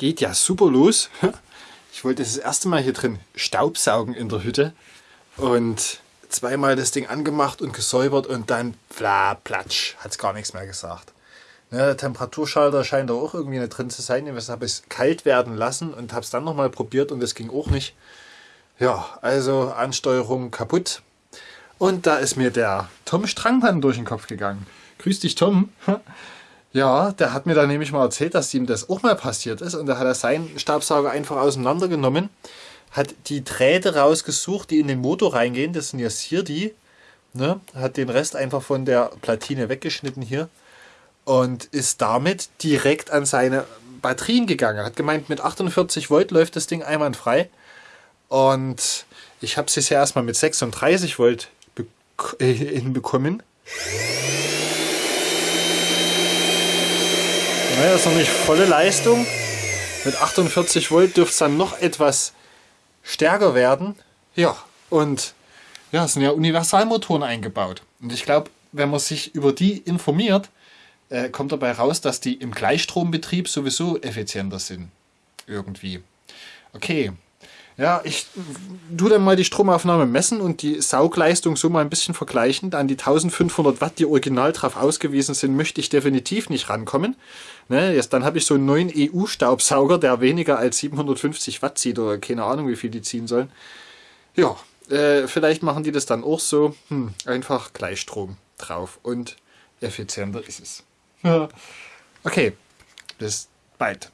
geht ja super los. Ich wollte das erste Mal hier drin Staubsaugen in der Hütte und zweimal das Ding angemacht und gesäubert und dann bla platsch, hat es gar nichts mehr gesagt. Ne, der Temperaturschalter scheint da auch irgendwie nicht drin zu sein. Ich habe es kalt werden lassen und habe es dann nochmal probiert und das ging auch nicht. Ja, also Ansteuerung kaputt. Und da ist mir der Tom Strangmann durch den Kopf gegangen. Grüß dich, Tom. Ja, der hat mir dann nämlich mal erzählt, dass ihm das auch mal passiert ist. Und da hat er seinen Staubsauger einfach auseinandergenommen, hat die Drähte rausgesucht, die in den Motor reingehen. Das sind jetzt hier die. Ne? Hat den Rest einfach von der Platine weggeschnitten hier. Und ist damit direkt an seine Batterien gegangen. Hat gemeint, mit 48 Volt läuft das Ding einwandfrei. Und ich habe es jetzt ja erstmal mit 36 Volt hinbekommen. Naja, ist noch nicht volle Leistung. Mit 48 Volt dürfte es dann noch etwas stärker werden. Ja, und ja, es sind ja Universalmotoren eingebaut. Und ich glaube, wenn man sich über die informiert, äh, kommt dabei raus, dass die im Gleichstrombetrieb sowieso effizienter sind. Irgendwie. Okay, ja, ich tue dann mal die Stromaufnahme messen und die Saugleistung so mal ein bisschen vergleichen. An die 1500 Watt, die original drauf ausgewiesen sind, möchte ich definitiv nicht rankommen. Ne, jetzt, dann habe ich so einen neuen EU-Staubsauger, der weniger als 750 Watt zieht oder keine Ahnung, wie viel die ziehen sollen. Ja, äh, vielleicht machen die das dann auch so. Hm, einfach Gleichstrom drauf und effizienter ist es. okay, bis bald.